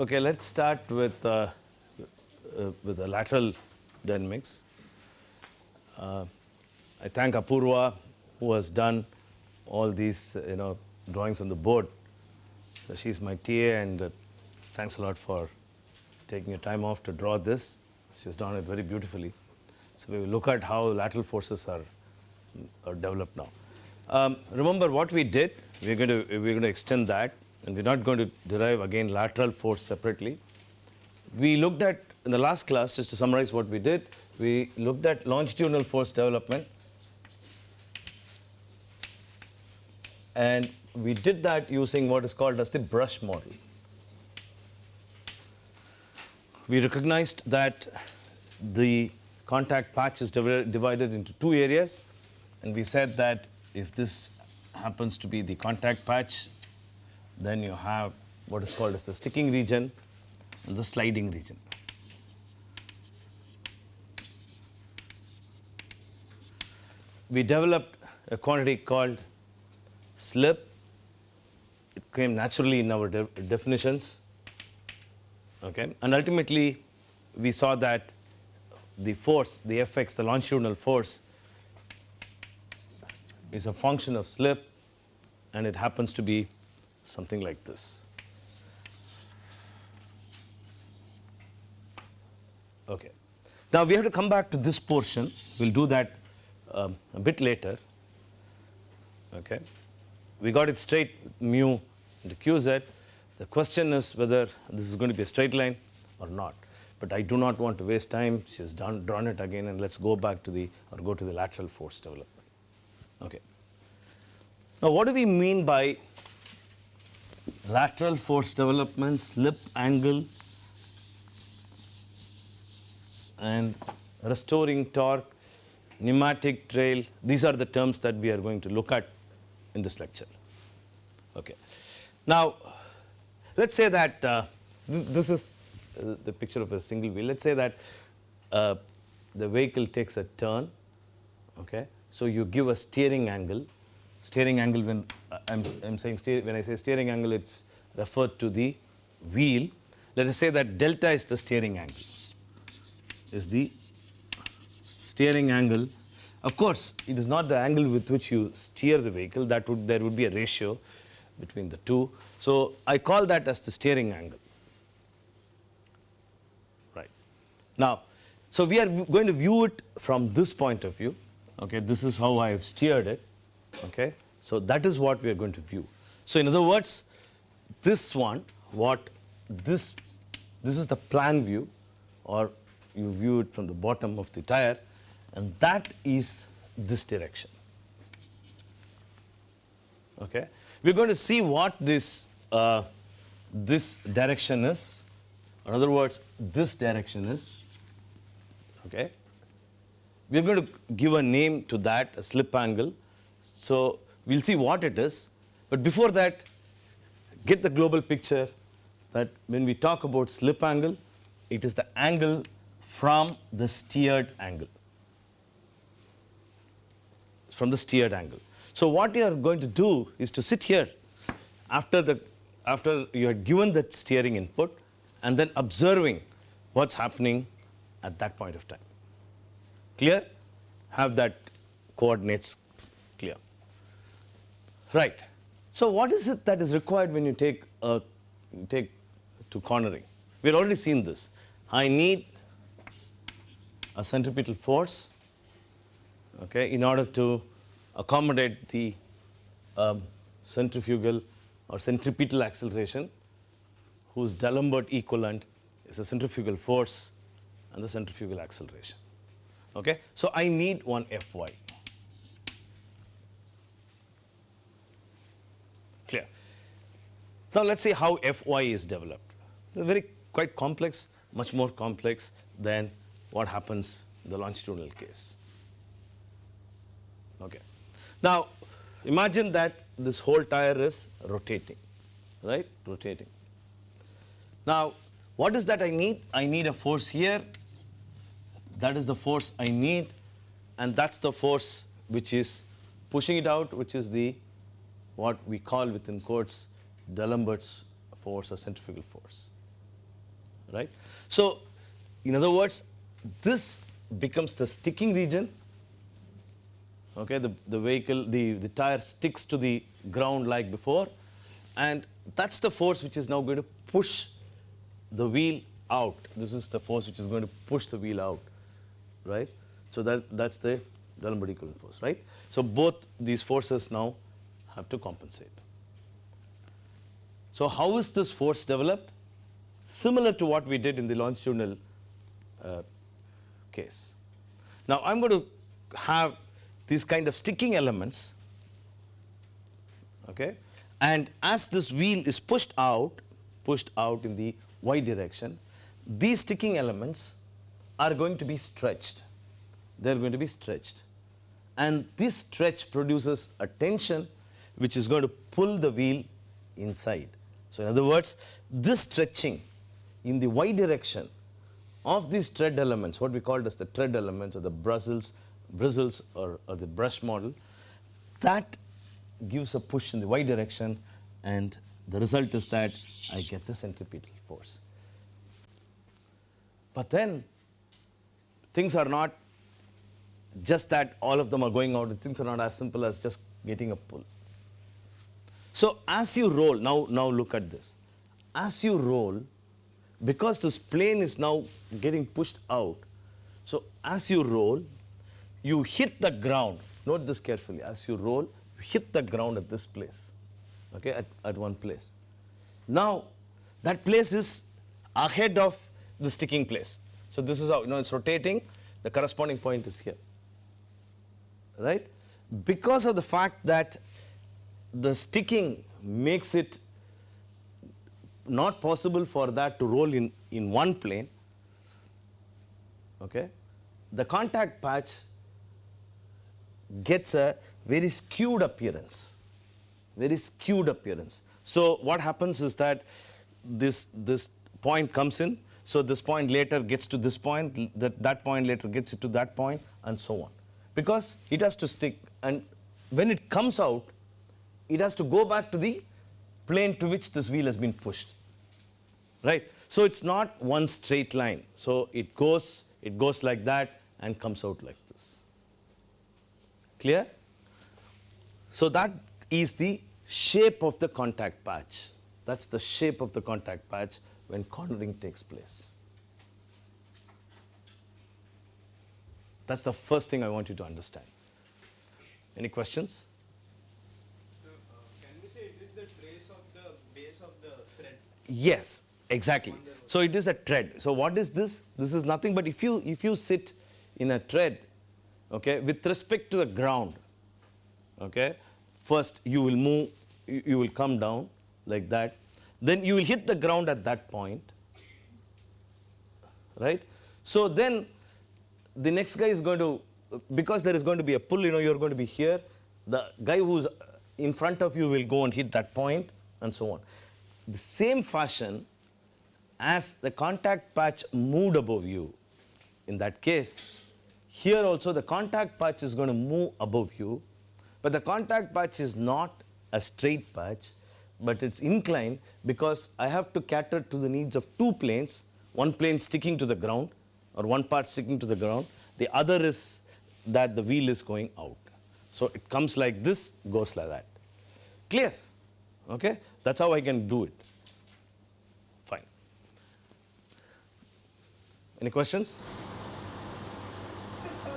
Okay, let's start with, uh, uh, with the lateral dynamics. Uh, I thank Apurva who has done all these you know drawings on the board. So she's my TA and uh, thanks a lot for taking your time off to draw this. She's done it very beautifully. So we will look at how lateral forces are, are developed now. Um, remember what we did, we're going to we're going to extend that and we're not going to derive again lateral force separately. We looked at in the last class just to summarize what we did, we looked at longitudinal force development and we did that using what is called as the brush model. We recognized that the contact patch is divi- divided into two areas and we said that if this happens to be the contact patch then you have what is called as the sticking region and the sliding region. We developed a quantity called slip. It came naturally in our de definitions. Okay. And ultimately, we saw that the force, the Fx, the longitudinal force, is a function of slip, and it happens to be something like this. Okay. Now we have to come back to this portion. We'll do that um, a bit later. Okay. We got it straight mu into qz. The question is whether this is going to be a straight line or not. But I do not want to waste time. She has done, drawn it again, and let's go back to the or go to the lateral force development. Okay. Now, what do we mean by lateral force development, slip angle, and restoring torque, pneumatic trail? These are the terms that we are going to look at in this lecture. Okay. Now, let's say that uh, th this is uh, the picture of a single wheel. Let's say that uh, the vehicle takes a turn. Okay. So you give a steering angle. Steering angle when uh, I'm, I'm saying steer, when I say steering angle, it's referred to the wheel. Let us say that delta is the steering angle. Is the steering angle. Of course, it is not the angle with which you steer the vehicle. That would there would be a ratio between the two. So I call that as the steering angle. Right. Now, so we are going to view it from this point of view. Okay, this is how I have steered it. Okay, so that is what we are going to view. So in other words, this one, what this, this is the plan view, or you view it from the bottom of the tire, and that is this direction. Okay, we're going to see what this uh, this direction is. In other words, this direction is. Okay, we're going to give a name to that, a slip angle. So we'll see what it is. But before that, get the global picture that when we talk about slip angle, it is the angle from the steered angle. From the steered angle. So what you are going to do is to sit here after the after you had given that steering input and then observing what's happening at that point of time. Clear? Have that coordinates. Right. So what is it that is required when you take a take to cornering? We've already seen this. I need a centripetal force okay, in order to accommodate the um, centrifugal or centripetal acceleration whose D'Alembert equivalent is the centrifugal force and the centrifugal acceleration. Okay? So, I need one Fy. Clear. Now, let us see how Fy is developed. Very quite complex, much more complex than what happens in the longitudinal case. Okay. Now, imagine that this whole tire is rotating, right, rotating. Now, what is that I need? I need a force here, that is the force I need and that is the force which is pushing it out which is the what we call within quotes D'Alembert's force or centrifugal force. right? So, in other words, this becomes the sticking region. Okay, the, the vehicle, the, the tire sticks to the ground like before, and that's the force which is now going to push the wheel out. This is the force which is going to push the wheel out, right? So that, that's the D'Alembert equivalent force, right? So both these forces now have to compensate. So how is this force developed? Similar to what we did in the longitudinal uh, case. Now I'm going to have these kind of sticking elements, okay? And as this wheel is pushed out, pushed out in the y direction, these sticking elements are going to be stretched. They are going to be stretched. And this stretch produces a tension which is going to pull the wheel inside. So in other words, this stretching in the y direction of these tread elements, what we called as the tread elements or the bristles, bristles or, or the brush model, that gives a push in the y direction and the result is that I get the centripetal force. But then things are not just that all of them are going out, things are not as simple as just getting a pull. So as you roll, now, now look at this. As you roll, because this plane is now getting pushed out, so as you roll, you hit the ground. Note this carefully. As you roll, you hit the ground at this place, okay, at, at one place. Now, that place is ahead of the sticking place. So this is how, you know, it's rotating, the corresponding point is here, right? Because of the fact that the sticking makes it not possible for that to roll in, in one plane, okay, the contact patch gets a very skewed appearance, very skewed appearance. So what happens is that this, this point comes in, so this point later gets to this point, that, that point later gets it to that point, and so on. Because it has to stick, and when it comes out, it has to go back to the plane to which this wheel has been pushed, right? So it's not one straight line. So it goes, it goes like that and comes out like this. Clear? So that is the shape of the contact patch. That's the shape of the contact patch when cornering takes place. That's the first thing I want you to understand. Any questions? Yes, exactly. So it is a tread. So what is this? This is nothing but if you if you sit in a tread, okay, with respect to the ground, okay, first you will move, you, you will come down like that. Then you will hit the ground at that point, right? So then the next guy is going to, because there is going to be a pull, you know, you're going to be here. The guy who's in front of you will go and hit that point and so on the same fashion as the contact patch moved above you. In that case, here also the contact patch is going to move above you, but the contact patch is not a straight patch, but it's inclined because I have to cater to the needs of two planes, one plane sticking to the ground or one part sticking to the ground, the other is that the wheel is going out. So it comes like this, goes like that. Clear? Okay? That's how I can do it. Fine. Any questions? So, uh,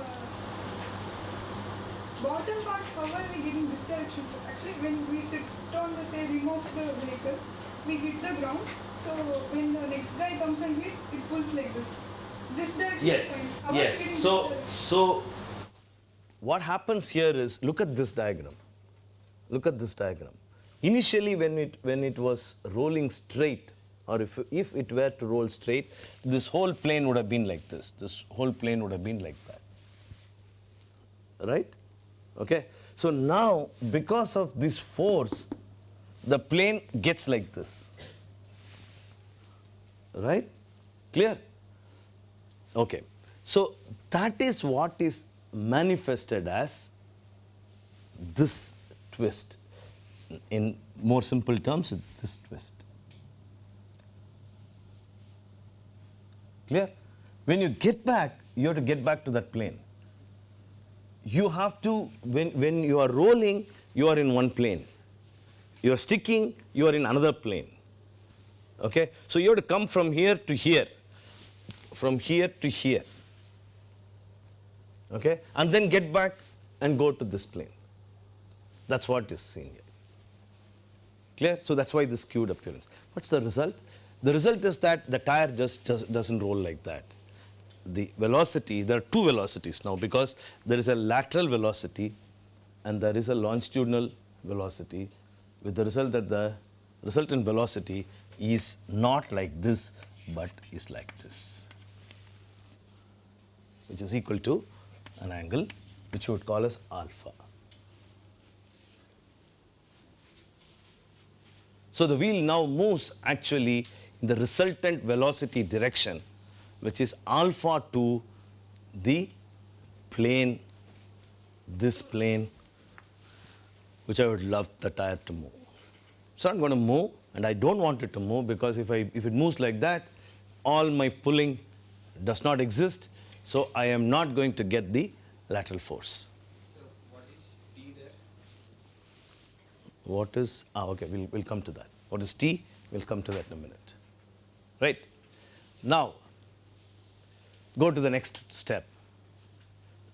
bottom part, how are we getting this direction? So actually, when we sit on the say rim of the vehicle, we hit the ground. So when the next guy comes and hit, it pulls like this. This direction Yes, is fine. How are we getting yes. So, so what happens here is, look at this diagram. Look at this diagram. Initially, when it, when it was rolling straight, or if, if it were to roll straight, this whole plane would have been like this. This whole plane would have been like that. Right? Okay? So now, because of this force, the plane gets like this. Right? Clear? Okay. So that is what is manifested as this twist. In more simple terms, this twist. Clear? When you get back, you have to get back to that plane. You have to, when, when you are rolling, you are in one plane. You are sticking, you are in another plane. Okay? So you have to come from here to here, from here to here. Okay? And then get back and go to this plane. That's what is seen here. Clear? So that's why this skewed appearance. What's the result? The result is that the tire just does, doesn't roll like that. The velocity, there are two velocities now because there is a lateral velocity and there is a longitudinal velocity with the result that the resultant velocity is not like this but is like this which is equal to an angle which we would call as alpha. So the wheel now moves actually in the resultant velocity direction which is alpha to the plane, this plane which I would love the tire to move. It's not going to move and I don't want it to move because if, I, if it moves like that, all my pulling does not exist. So I am not going to get the lateral force. What is T there? What is, ah, okay, we'll, we'll come to that. What is T? We'll come to that in a minute. Right? Now, go to the next step.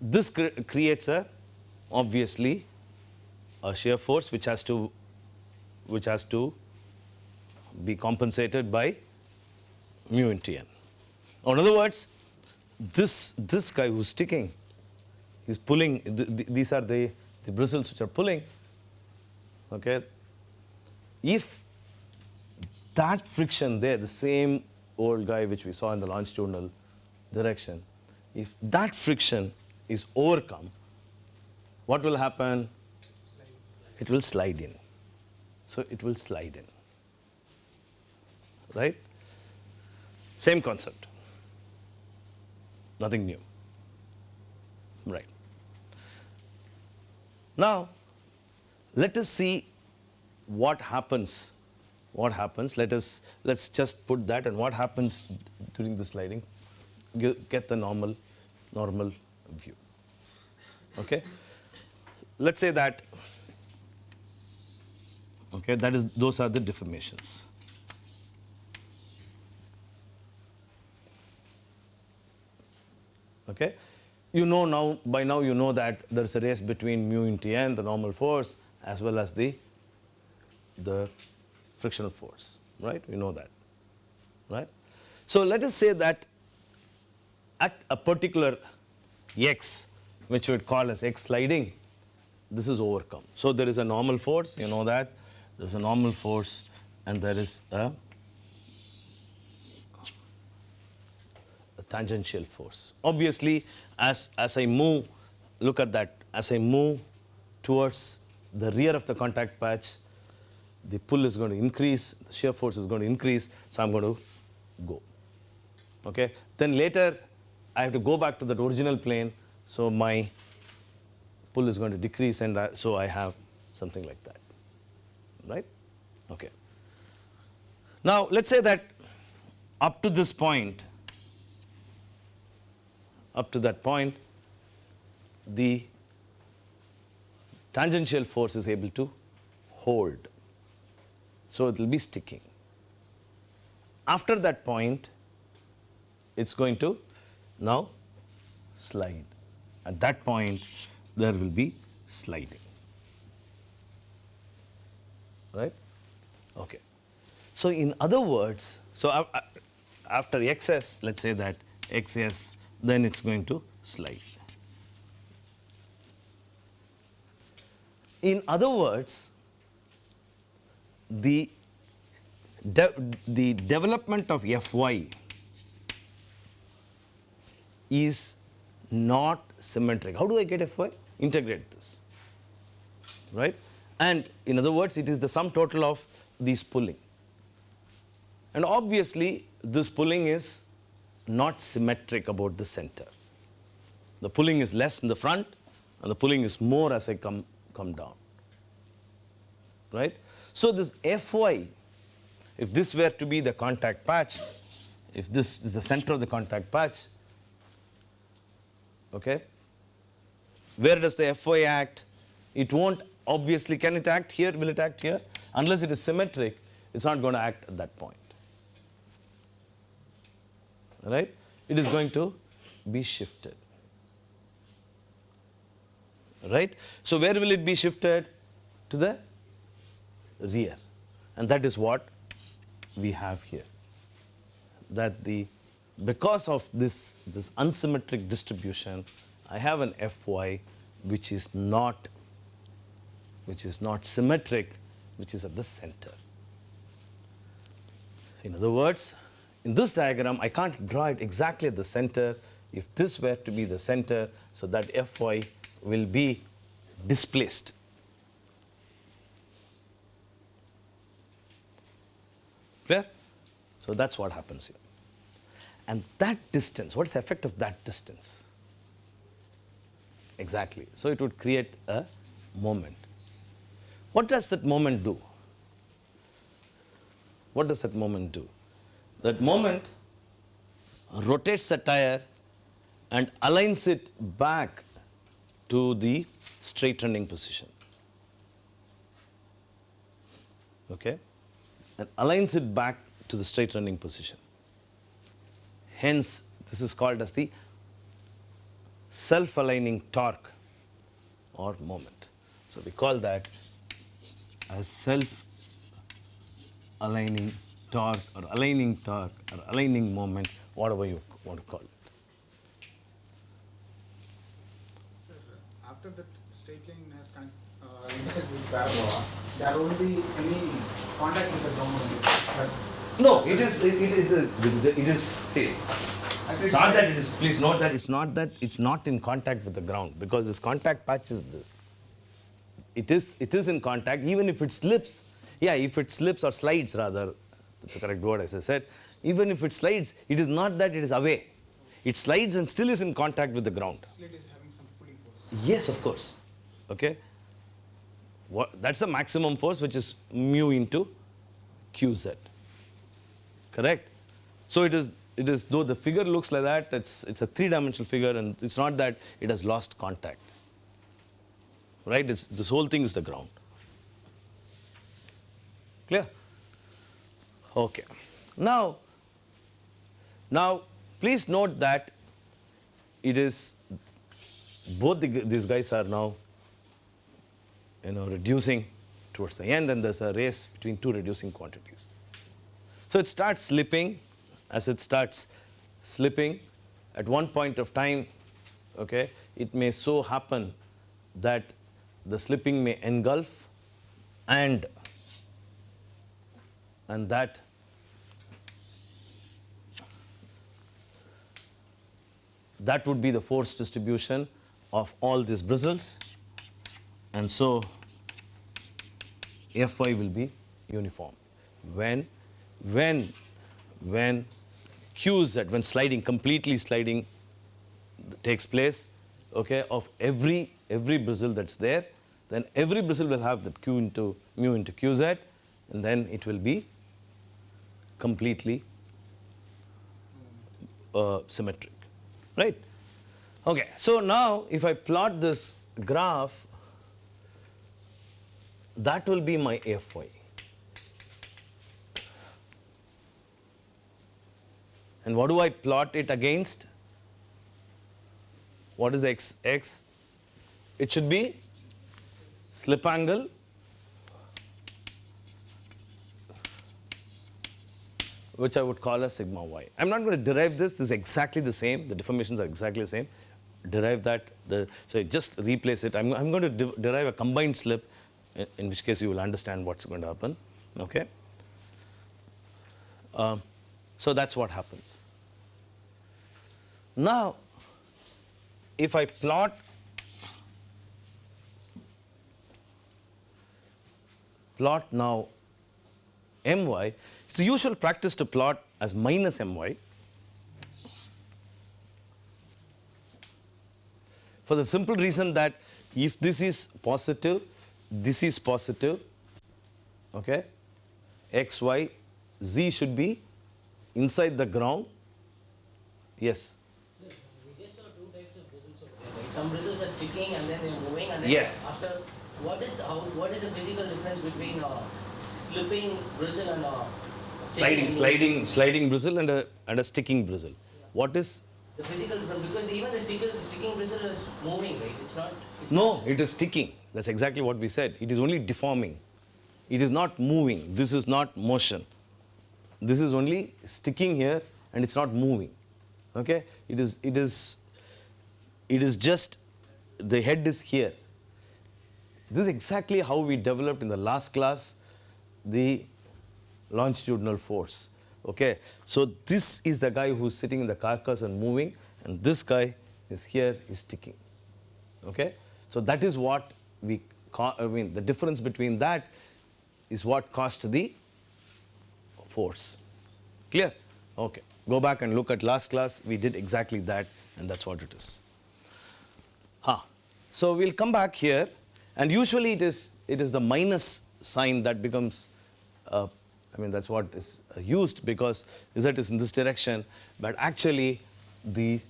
This cre creates a, obviously, a shear force which has to, which has to be compensated by mu into n. In other words, this, this guy who's sticking is pulling, th th these are the, the bristles which are pulling, okay? If that friction there, the same old guy which we saw in the longitudinal direction, if that friction is overcome, what will happen? It will slide in. So it will slide in. Right? Same concept. Nothing new. Right. Now, let us see what happens. What happens? Let us let's just put that and what happens during the sliding. You get the normal normal view. Okay. Let's say that. Okay, that is those are the deformations. Okay. You know now, by now you know that there is a race between mu into n, the normal force, as well as the, the frictional force, right? We know that, right? So let us say that at a particular x, which we would call as x sliding, this is overcome. So there is a normal force, you know that, there is a normal force and there is a tangential force. Obviously, as, as I move, look at that, as I move towards the rear of the contact patch, the pull is going to increase, the shear force is going to increase, so I'm going to go. Okay. Then later, I have to go back to that original plane, so my pull is going to decrease, and I, so I have something like that. Right? Okay. Now, let's say that up to this point, up to that point, the tangential force is able to hold. So it will be sticking. After that point, it's going to now slide. At that point, there will be sliding. Right? Okay. So in other words, so after xs, let's say that xs then it's going to slide. In other words, the, de the development of Fy is not symmetric. How do I get Fy? Integrate this, right? And in other words, it is the sum total of these pulling. And obviously, this pulling is not symmetric about the center. The pulling is less in the front and the pulling is more as I come, come down. Right? So this Fy, if this were to be the contact patch, if this is the center of the contact patch, okay, where does the Fy act? It won't obviously, can it act here? Will it act here? Unless it is symmetric, it's not going to act at that point. Right? It is going to be shifted. Right? So where will it be shifted? To the rear. And that is what we have here. That the because of this, this unsymmetric distribution, I have an Fy which is not which is not symmetric, which is at the center. In other words, in this diagram, I can't draw it exactly at the center. If this were to be the center, so that Fy will be displaced. So that's what happens here. And that distance, what's the effect of that distance? Exactly. So it would create a moment. What does that moment do? What does that moment do? That moment rotates the tire and aligns it back to the straight running position. Okay? And aligns it back to the straight running position. Hence, this is called as the self aligning torque or moment. So, we call that as self aligning torque or aligning torque or aligning moment, whatever you want to call it. Sir, after that straight line has uh, intersect with parabola, there won't be any contact with the ground. But No, it is, it, it, it, it is, see, it's not that it is, please note that it's not that it's not in contact with the ground because this contact patch is this. It is, it is in contact even if it slips. Yeah, if it slips or slides rather, that's the correct word as I said. Even if it slides, it is not that it is away. It slides and still is in contact with the ground. It is having some pulling force. Yes, of course. Okay. What, that's the maximum force, which is mu into qz. Correct. So it is. It is though the figure looks like that. It's it's a three-dimensional figure, and it's not that it has lost contact. Right. It's this whole thing is the ground. Clear. Okay. Now. Now, please note that it is both the, these guys are now you know reducing towards the end and there's a race between two reducing quantities. So it starts slipping. As it starts slipping at one point of time okay it may so happen that the slipping may engulf and and that that would be the force distribution of all these bristles and so Fy will be uniform. When, when, when Qz, when sliding, completely sliding takes place, okay, of every, every bristle that's there, then every bristle will have that Q into mu into Qz and then it will be completely uh, symmetric, right? Okay, so now if I plot this graph, that will be my Fy. And what do I plot it against? What is x? x? It should be slip angle which I would call as sigma y. I'm not going to derive this. This is exactly the same. The deformations are exactly the same. Derive that. The, so just replace it. I'm, going to de- derive a combined slip, in, which case you will understand what's going to happen. Okay. Um, so that's what happens. Now, if I plot plot now my, it's a usual practice to plot as minus my for the simple reason that if this is positive, this is positive, okay, x, y, z should be inside the ground. Yes. Sir, we just saw two types of bristles over there, right? Some bristles are sticking and then they're moving and then Yes. after, what is, how, what is the physical difference between uh, slipping bristle and uh, Sliding, sticking sliding, sliding bristle and a, and a sticking bristle. What is? The physical difference, because even the sticker, sticking bristle is moving, right? It's not. It's No, not- it is sticking. That's exactly what we said. It is only deforming. It is not moving. This is not motion. This is only sticking here and it's not moving. Okay? It is, it is, it is just, the head is here. This is exactly how we developed in the last class the longitudinal force. Okay? So this is the guy who's sitting in the carcass and moving and this guy is here is sticking. Okay? So that is what we, I mean, the difference between that is what caused the force. Clear? Okay. Go back and look at last class. We did exactly that, and that's what it is. Huh. So we'll come back here, and usually it is it is the minus sign that becomes. Uh, I mean that's what is uh, used because z is in this direction, but actually the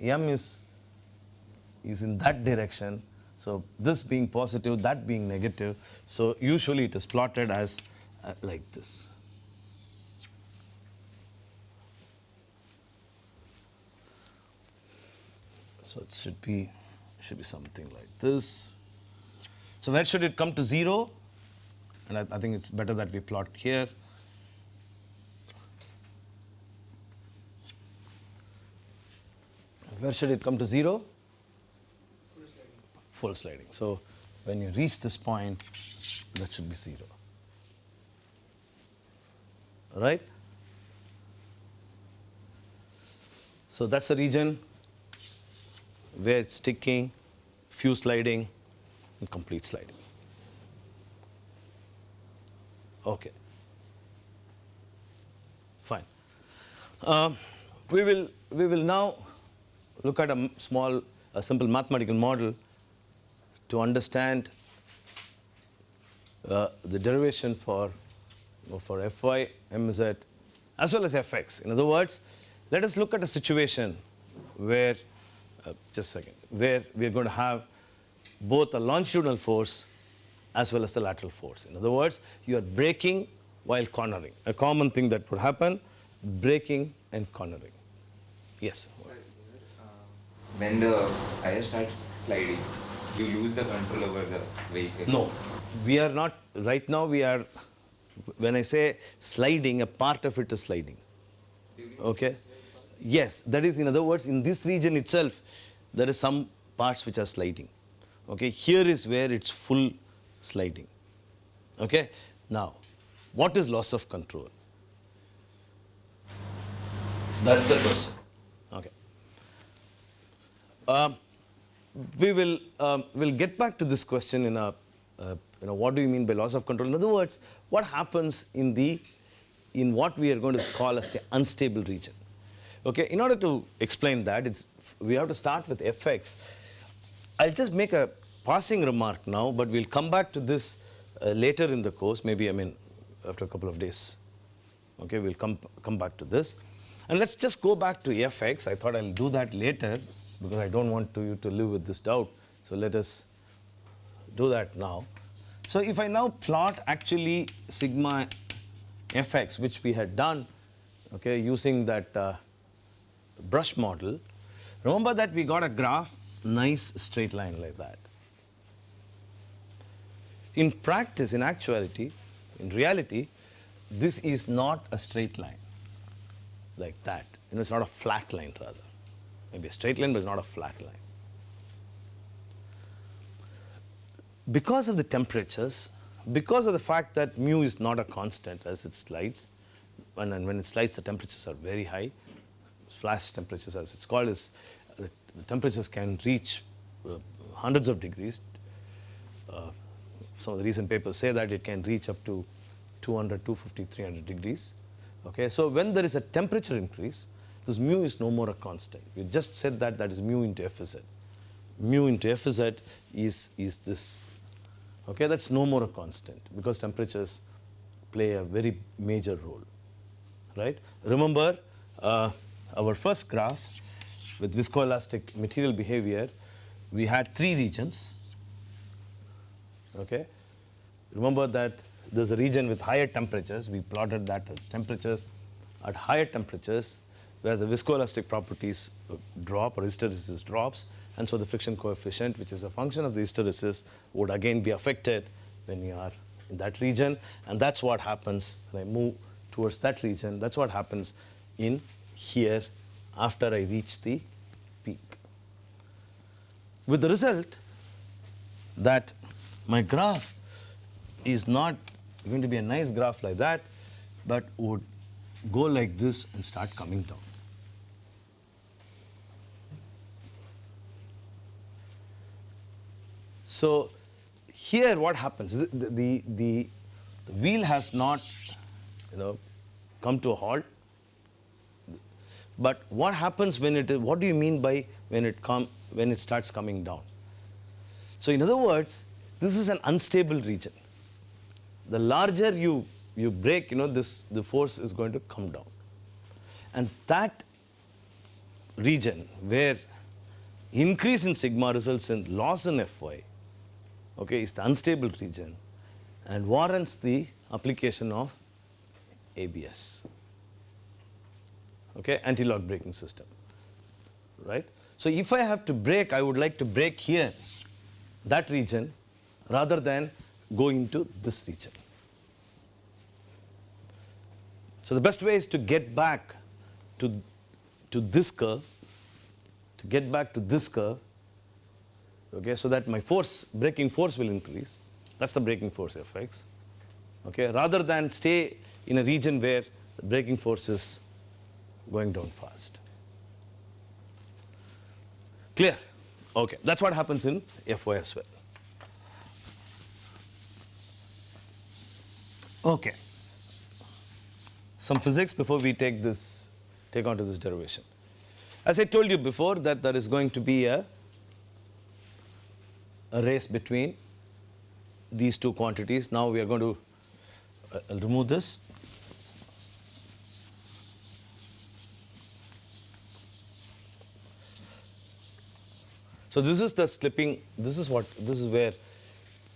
m is is in that direction. So this being positive, that being negative. So usually it is plotted as uh, like this. So it should be should be something like this. So where should it come to zero? And I, I think it's better that we plot here. Where should it come to zero? Full sliding. So when you reach this point, that should be zero. Right? So that's the region where it's sticking, few sliding, and complete sliding. Okay. Fine. Um, we will we will now look at a small, a simple mathematical model to understand uh, the derivation for for fy, mz, as well as fx. In other words, let us look at a situation where, uh, just a second, where we are going to have both a longitudinal force as well as the lateral force. In other words, you are braking while cornering. A common thing that would happen, braking and cornering. Yes. Sir, uh, when the tire starts sliding, you lose the control over the vehicle. No, we are not, right now we are, when I say sliding, a part of it is sliding. Okay? Yes, that is, in other words, in this region itself, there is some parts which are sliding. Okay? Here is where it's full sliding. Okay? Now, what is loss of control? That's the question. Okay. Um, we will um, we'll get back to this question in a uh, you know what do you mean by loss of control? In other words what happens in the in what we are going to call as the unstable region? Okay in order to explain that it's we have to start with fx i'll just make a passing remark now but we'll come back to this uh, later in the course maybe i mean after a couple of days. Okay we'll come come back to this. And let's just go back to fx i thought i'll do that later because i don't want to, you to live with this doubt so let us do that now so if i now plot actually sigma fx which we had done okay using that uh, brush model remember that we got a graph nice straight line like that in practice in actuality in reality this is not a straight line like that. You know, it's not a flat line rather. Maybe a straight line, but it's not a flat line. Because of the temperatures, because of the fact that mu is not a constant as it slides, and, and when it slides, the temperatures are very high. Flash temperatures, as it's called, is the, the temperatures can reach uh, hundreds of degrees. Uh, some of the recent papers say that it can reach up to 200, 250, 300 degrees. Okay, so when there is a temperature increase, this mu is no more a constant. You just said that that is mu into Fz. Mu into Fz is, is this. Okay, that's no more a constant because temperatures play a very major role. right? Remember uh, our first graph with viscoelastic material behavior, we had three regions. Okay, remember that there's a region with higher temperatures. We plotted that at temperatures at higher temperatures where the viscoelastic properties uh, drop or hysteresis drops, and so the friction coefficient, which is a function of the hysteresis, would again be affected when you are in that region, and that's what happens when I move towards that region. That's what happens in here after I reach the peak. With the result that my graph is not going to be a nice graph like that, but would go like this and start coming down. So here what happens, the, the, the, the wheel has not you know, come to a halt, but what happens when it, what do you mean by when it, come, when it starts coming down? So in other words, this is an unstable region. The larger you, you brake, you know, this, the force is going to come down. And that region where increase in sigma results in loss in Fy, okay, is the unstable region and warrants the application of ABS, okay, anti-lock braking system, right? So if I have to brake, I would like to brake here, that region, rather than go into this region. So the best way is to get back to, to this curve, to get back to this curve, okay, so that my force, braking force will increase. That's the braking force Fx, okay, rather than stay in a region where the braking force is going down fast. Clear? Okay, that's what happens in Fy as well. Okay. Some physics before we take this, take on to this derivation. As I told you before that there is going to be a, a race between these two quantities. Now we are going to uh, remove this. So this is the slipping, this is what, this is where,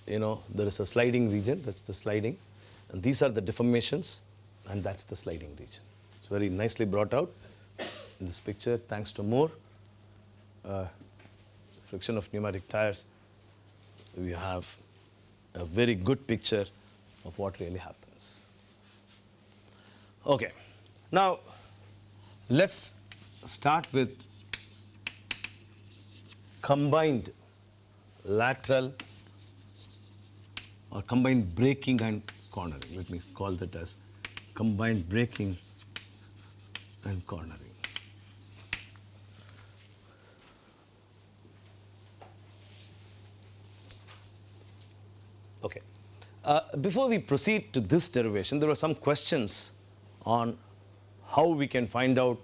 you know, there is a sliding region, that's the sliding. And these are the deformations, and that's the sliding region. It's very nicely brought out in this picture, thanks to Moore. Uh, friction of pneumatic tires, we have a very good picture of what really happens. Okay, now let's start with combined lateral or combined braking and cornering. Let me call that as combined braking and cornering. Okay. Uh, before we proceed to this derivation, there were some questions on how we can find out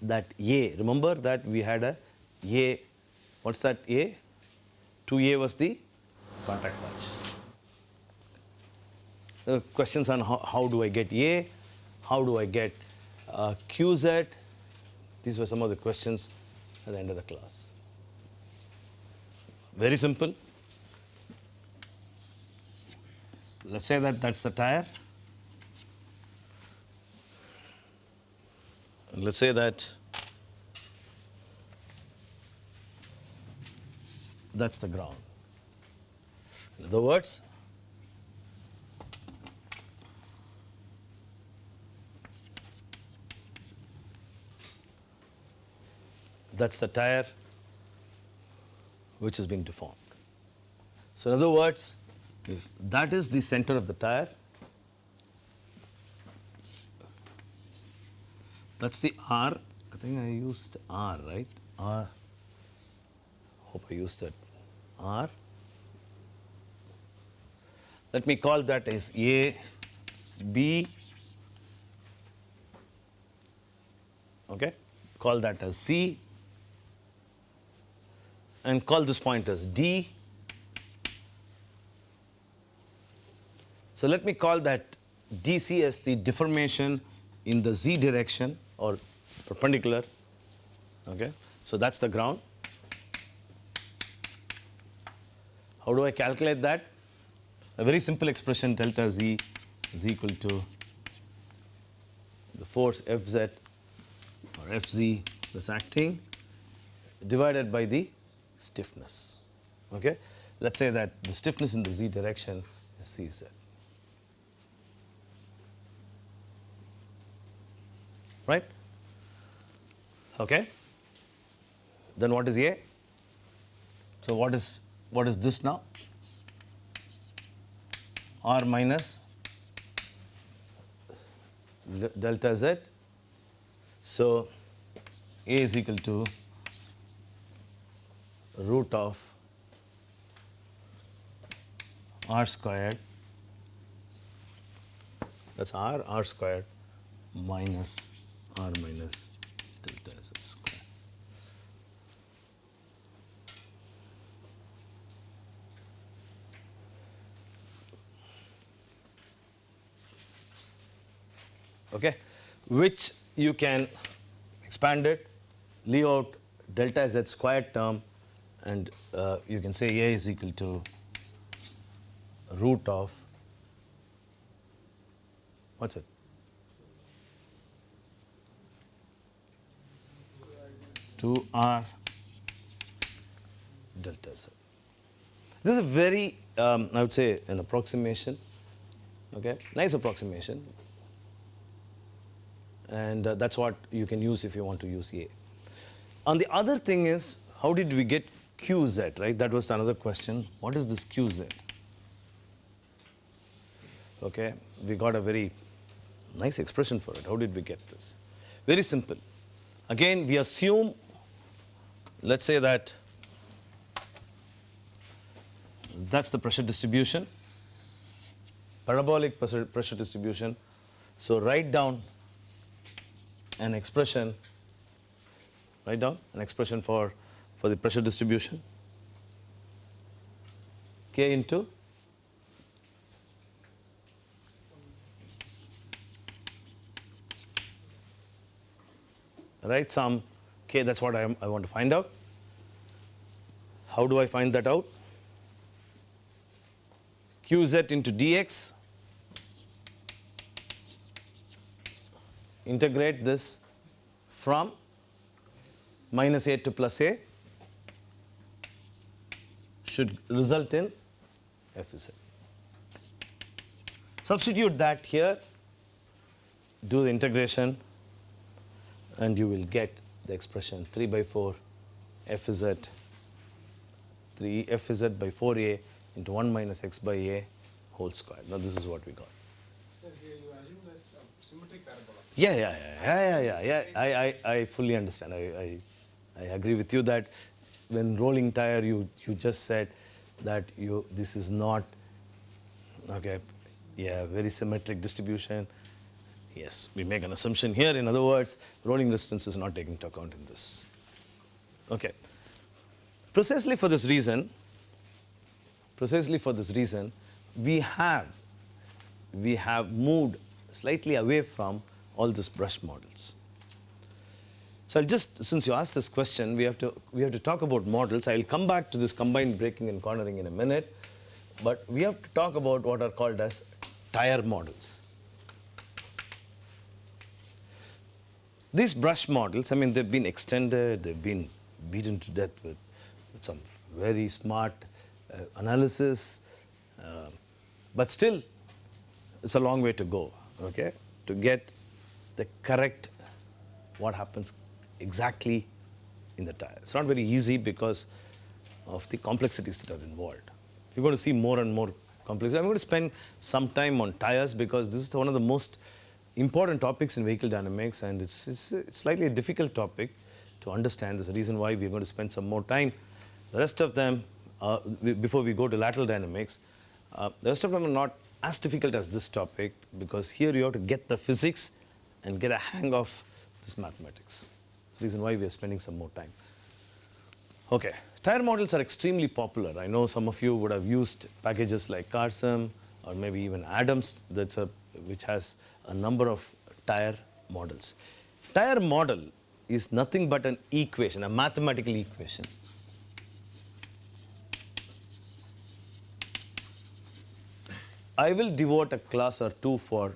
that A. Remember that we had a A, what's that A? 2A was the contact patch. Are questions on how, how do I get A, how do I get uh, QZ. These were some of the questions at the end of the class. Very simple. Let's say that that's the tire. Let's say that that's the ground. In other words, that's the tire which is being deformed. So in other words, if that is the center of the tire, that's the R. I think I used R, right? R. Hope I used that R. Let me call that as A, B, okay? Call that as C, and call this point as D. So let me call that DC as the deformation in the z direction or perpendicular. Okay, so that's the ground. How do I calculate that? A very simple expression delta z is equal to the force Fz or Fz that's acting divided by the stiffness. Okay? Let's say that the stiffness in the z direction is Cz. Right? Okay? Then what is A? So what is what is this now? R minus delta Z. So A is equal to root of R squared that's R R squared minus R minus delta Z squared. okay, which you can expand it, leave out delta z squared term, and uh, you can say A is equal to root of what's it? Two R delta z. This is a very, um, I would say, an approximation. Okay, nice approximation and uh, that's what you can use if you want to use A. And the other thing is, how did we get QZ, right? That was another question. What is this QZ? Okay, we got a very nice expression for it. How did we get this? Very simple. Again, we assume, let's say that that's the pressure distribution, parabolic pressure, pressure distribution. So write down an expression, write down an expression for, for the pressure distribution, K into write some K, that's what I, am, I want to find out. How do I find that out? Qz into dx integrate this from minus a to plus a should result in Fz. Substitute that here, do the integration, and you will get the expression 3 by 4 Fz 3 Fz by 4a into 1 minus x by a whole square. Now this is what we got. Sir, here you assume this uh, symmetric parabola. Yeah, yeah, yeah, yeah, yeah, yeah. yeah. I, I, I fully understand. I, I, I agree with you that when rolling tire, you, you just said that you this is not okay. Yeah, very symmetric distribution. Yes, we make an assumption here. In other words, rolling resistance is not taken into account in this. Okay. Precisely for this reason, precisely for this reason, we have we have moved slightly away from all these brush models. So I'll just, since you asked this question, we have to we have to talk about models. I'll come back to this combined braking and cornering in a minute, but we have to talk about what are called as tire models. These brush models, I mean, they've been extended, they've been beaten to death with, with some very smart uh, analysis, uh, but still, it's a long way to go, okay, to get the correct what happens exactly in the tire. It's not very easy because of the complexities that are involved. You're going to see more and more complexity. I'm going to spend some time on tires because this is one of the most important topics in vehicle dynamics and it's, it's, slightly a difficult topic to understand. There's a reason why we're going to spend some more time. The rest of them, uh, before we go to lateral dynamics, uh, the rest of them are not as difficult as this topic because here you have to get the physics and get a hang of this mathematics. That's the reason why we are spending some more time. Okay, tire models are extremely popular. I know some of you would have used packages like Carsim or maybe even Adams, that's a, which has a number of tire models. Tire model is nothing but an equation, a mathematical equation. I will devote a class or two for,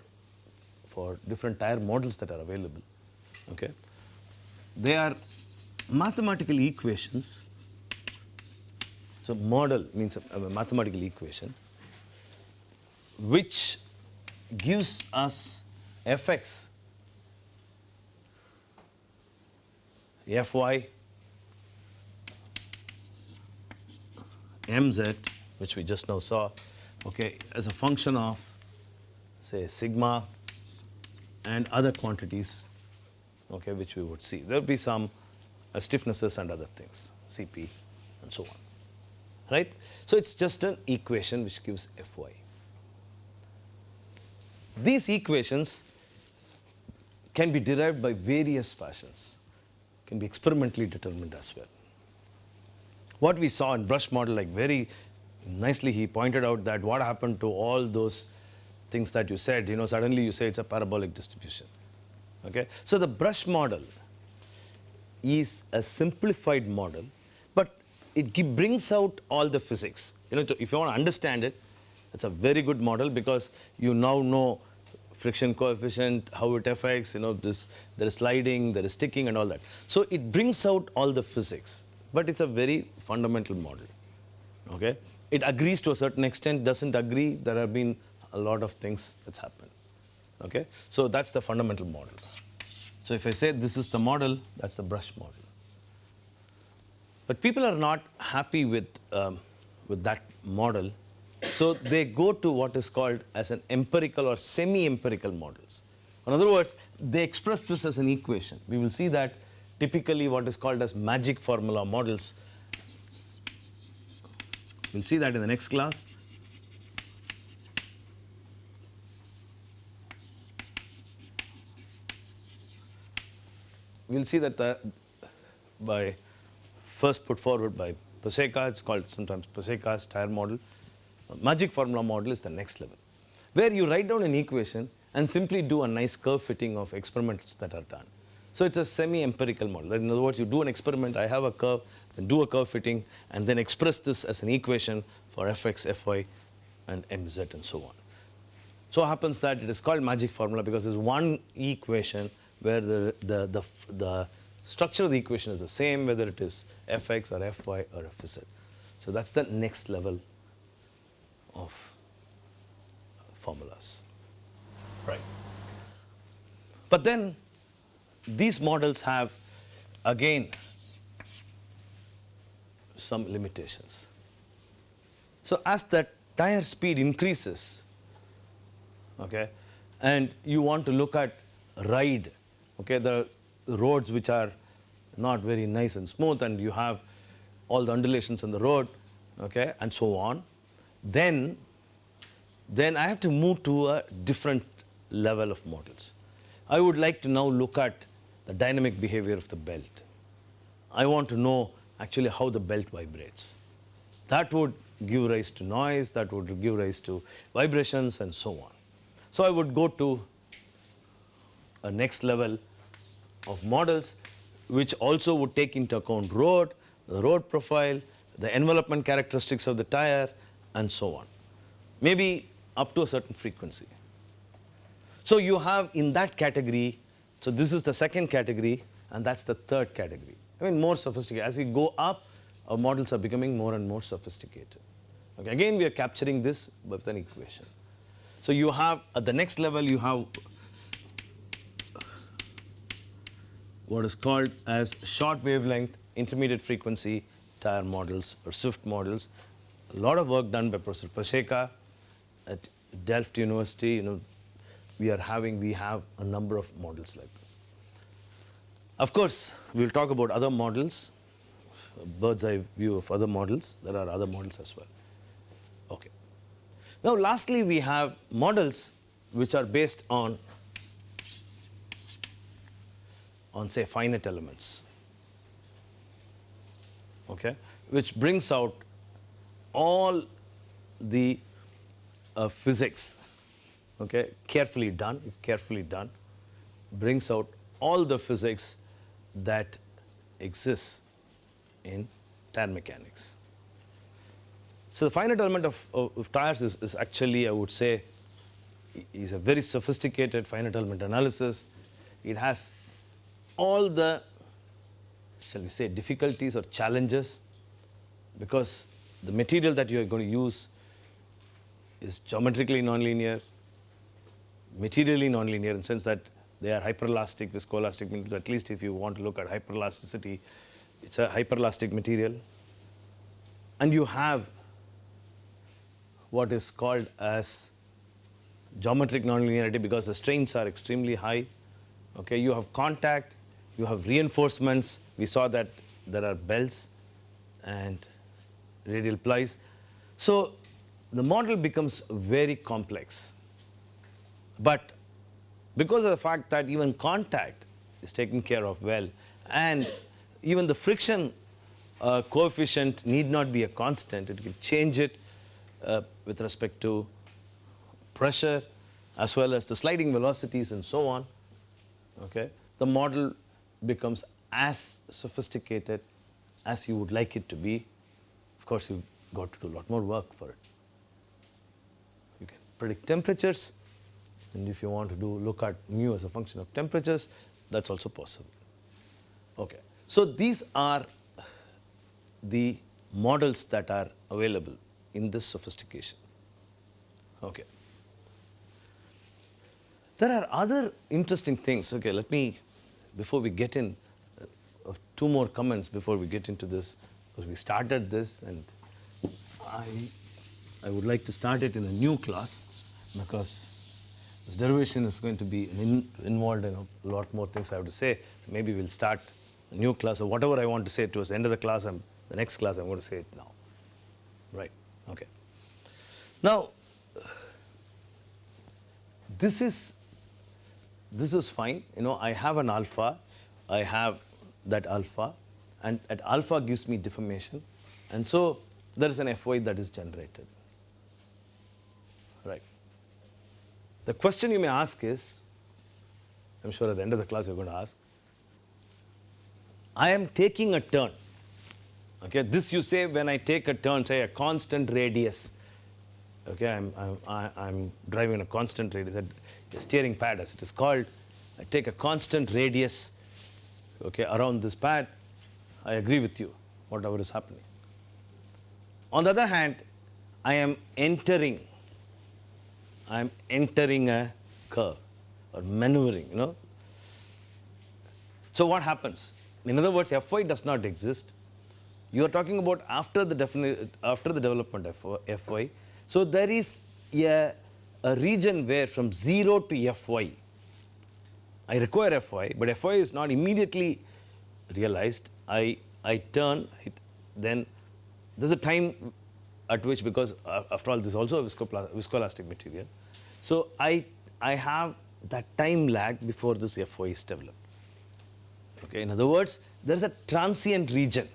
for different tire models that are available. Okay? They are mathematical equations. So model means a, a mathematical equation which gives us fx, fy, mz, which we just now saw, okay, as a function of, say, sigma and other quantities, okay, which we would see. There will be some uh, stiffnesses and other things, Cp and so on, right? So it's just an equation which gives Fy. These equations can be derived by various fashions, can be experimentally determined as well. What we saw in brush model, like very nicely he pointed out that what happened to all those things that you said, you know, suddenly you say it's a parabolic distribution. Okay? So the brush model is a simplified model, but it brings out all the physics. You know, if you want to understand it, it's a very good model because you now know friction coefficient, how it affects, you know, this, there is sliding, there is sticking and all that. So it brings out all the physics, but it's a very fundamental model. Okay? It agrees to a certain extent, doesn't agree, there have been a lot of things that's happened. Okay? So that's the fundamental model. So if I say this is the model, that's the brush model. But people are not happy with, um, with that model, so they go to what is called as an empirical or semi-empirical models. In other words, they express this as an equation. We will see that typically what is called as magic formula models. We'll see that in the next class. we'll see that the, by first put forward by Pacejka, it's called sometimes Pacejka's tire model. Magic formula model is the next level, where you write down an equation and simply do a nice curve fitting of experiments that are done. So it's a semi-empirical model. In other words, you do an experiment, I have a curve, then do a curve fitting, and then express this as an equation for fx, fy, and mz, and so on. So happens that it is called magic formula because there's one equation where the, the, the, the structure of the equation is the same, whether it is fx or fy or fz. So that's the next level of formulas. Right. But then these models have again some limitations. So as the tire speed increases, okay, and you want to look at ride, okay, the roads which are not very nice and smooth and you have all the undulations in the road, okay, and so on, then, then I have to move to a different level of models. I would like to now look at the dynamic behavior of the belt. I want to know actually how the belt vibrates. That would give rise to noise, that would give rise to vibrations and so on. So I would go to a next level of models which also would take into account road, the road profile, the envelopment characteristics of the tire and so on. Maybe up to a certain frequency. So you have in that category, so this is the second category and that's the third category. I mean more sophisticated. As we go up, our models are becoming more and more sophisticated. Okay, again we are capturing this with an equation. So you have at the next level you have what is called as short wavelength intermediate frequency tire models or SWIFT models. A lot of work done by Professor Pacejka at Delft University. You know, we are having we have a number of models like this. Of course, we will talk about other models, bird's eye view of other models. There are other models as well. Okay. Now, lastly, we have models which are based on on say finite elements okay which brings out all the uh, physics okay carefully done if carefully done brings out all the physics that exists in tire mechanics. So the finite element of, of, of tires is, is actually, I would say, is a very sophisticated finite element analysis. It has all the, shall we say, difficulties or challenges because the material that you are going to use is geometrically nonlinear, materially nonlinear in the sense that they are hyperelastic, viscoelastic materials. At least if you want to look at hyperelasticity, it's a hyperelastic material. And you have what is called as geometric nonlinearity because the strains are extremely high. Okay, you have contact, you have reinforcements. We saw that there are belts and radial plies. So the model becomes very complex. But because of the fact that even contact is taken care of well and even the friction uh, coefficient need not be a constant, it can change it uh, with respect to pressure as well as the sliding velocities and so on, okay, the model becomes as sophisticated as you would like it to be. Course, you've got to do a lot more work for it. You can predict temperatures, and if you want to do look at mu as a function of temperatures, that's also possible. Okay. So these are the models that are available in this sophistication. Okay. There are other interesting things. Okay, let me, before we get in, uh, two more comments before we get into this, because we started this and I, I would like to start it in a new class because this derivation is going to be in, involved in a lot more things I have to say. So maybe we'll start a new class or whatever I want to say towards the end of the class, I'm, the next class I'm going to say it now. Right, okay. Now, this is this is fine. You know, I have an alpha, I have that alpha, and at alpha gives me deformation, and so there is an Fy that is generated. Right. The question you may ask is, I'm sure at the end of the class you're going to ask, I am taking a turn. Okay, this you say when I take a turn, say a constant radius. Okay, I'm, I'm, I- I'm driving a constant radius, a steering pad as it is called. I take a constant radius okay, around this pad. I agree with you, whatever is happening. On the other hand, I am entering, I am entering a curve or maneuvering, you know. So what happens? In other words, Fy does not exist. You are talking about after the after the development of Fy. So there is a, a region where from 0 to Fy, I require Fy, but Fy is not immediately realized. I, I turn, it, then there's a time at which, because uh, after all, this is also a viscoelastic material. So I, I have that time lag before this Fy is developed. Okay, in other words, there is a transient region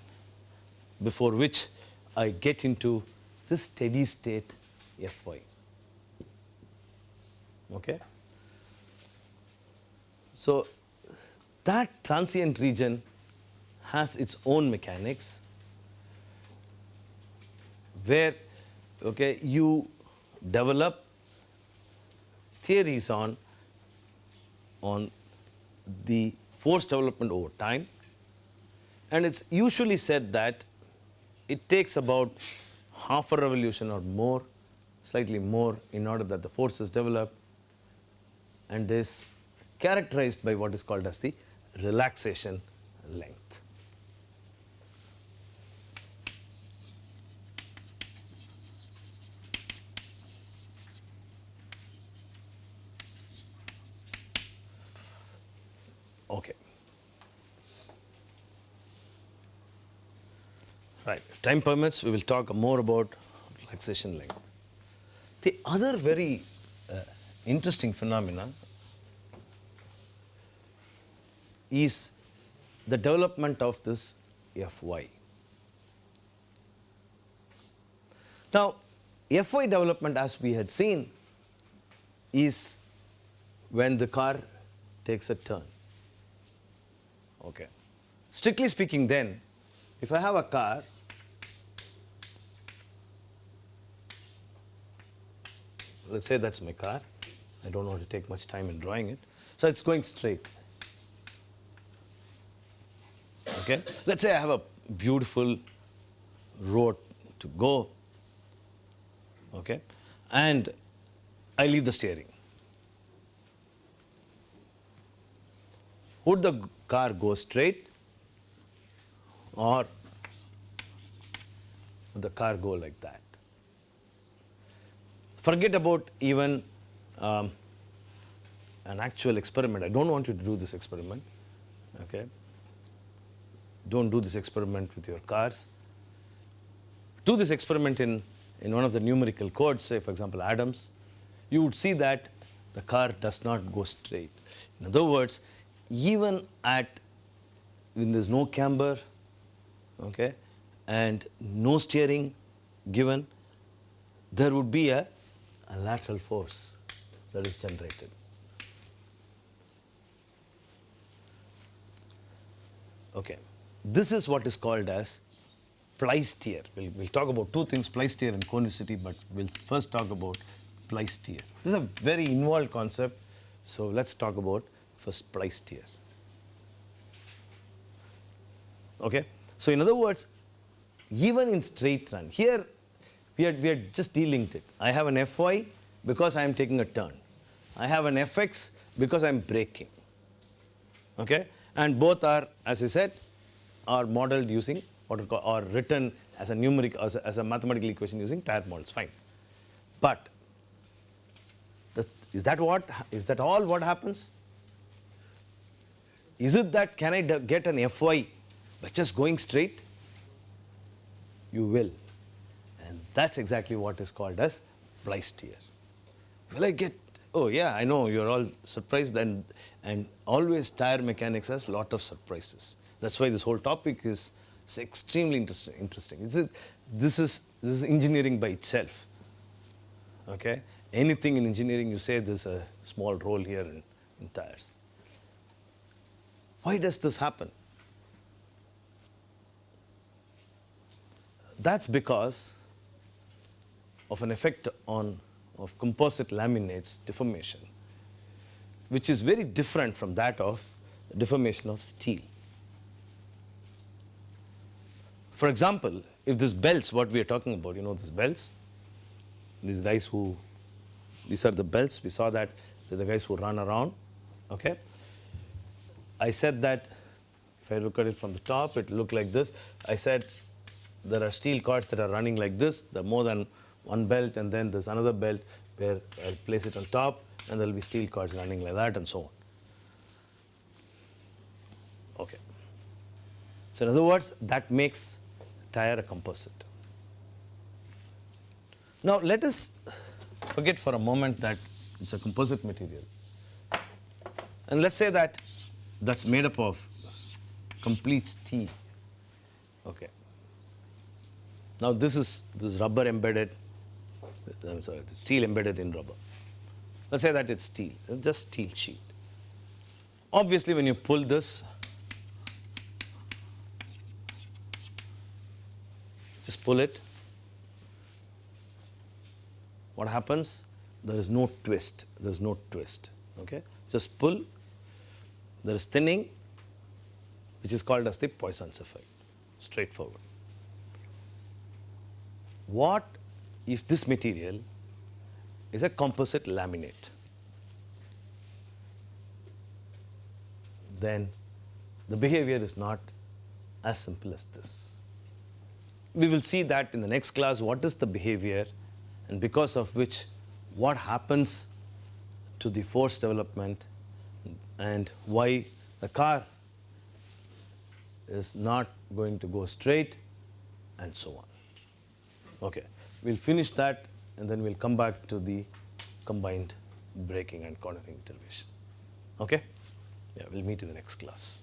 before which I get into this steady state Fy. Okay. So that transient region has its own mechanics where okay, you develop theories on, on the force development over time. And it's usually said that it takes about half a revolution or more, slightly more, in order that the force is developed and is characterized by what is called as the relaxation length. Okay. Right. If time permits, we will talk more about relaxation length. The other very uh, interesting phenomenon is the development of this Fy. Now, Fy development, as we had seen, is when the car takes a turn. Okay. Strictly speaking, then, if I have a car, let's say that's my car. I don't want to take much time in drawing it. So it's going straight. Okay. Let's say I have a beautiful road to go. Okay. And I leave the steering. Would the car go straight or would the car go like that? Forget about even um, an actual experiment. I don't want you to do this experiment. Okay. Don't do this experiment with your cars. Do this experiment in, in one of the numerical codes, say for example Adams. You would see that the car does not go straight. In other words, even at when there's no camber, okay, and no steering given, there would be a, a lateral force that is generated. Okay, this is what is called as ply steer. We'll, we'll talk about two things, ply steer and conicity, but we'll first talk about ply steer. This is a very involved concept, so let's talk about first pleisthere. Okay, so in other words, even in straight run, here we are, we are just delinked it. I have an Fy because I am taking a turn. I have an Fx because I am braking. Okay, and both are, as I said, are modeled using what or written as a numeric, as a, as a mathematical equation using tire models. Fine, but is that what is that all what happens? Is it that can I get an Fy by just going straight? You will. That's exactly what is called as ply steer. Will I get, oh yeah, I know you're all surprised and, and always tire mechanics has a lot of surprises. That's why this whole topic is, extremely interesting. interesting. A, this, is, this is engineering by itself. Okay? Anything in engineering you say there's a small role here in, in tires. Why does this happen? That's because of an effect on of composite laminates deformation, which is very different from that of deformation of steel. For example, if these belts, what we are talking about, you know these belts, these guys who, these are the belts, we saw that they're the guys who run around, okay? I said that if I look at it from the top, it looked like this. I said there are steel cords that are running like this. There are more than one belt, and then there's another belt where I'll place it on top, and there'll be steel cords running like that, and so on. Okay. So in other words, that makes tire a composite. Now let us forget for a moment that it's a composite material. And let's say that that's made up of complete steel. Okay. Now this is this rubber embedded, I'm sorry, steel embedded in rubber. Let's say that it's steel, it's just steel sheet. Obviously, when you pull this, just pull it. What happens? There is no twist. There is no twist. Okay, just pull. There is thinning, which is called as the Poisson's effect. Straightforward. What if this material is a composite laminate? Then the behavior is not as simple as this. We will see that in the next class what is the behavior and because of which what happens to the force development and why the car is not going to go straight and so on. Okay, we will finish that and then we will come back to the combined braking and cornering derivation. Okay? Yeah, we will meet in the next class.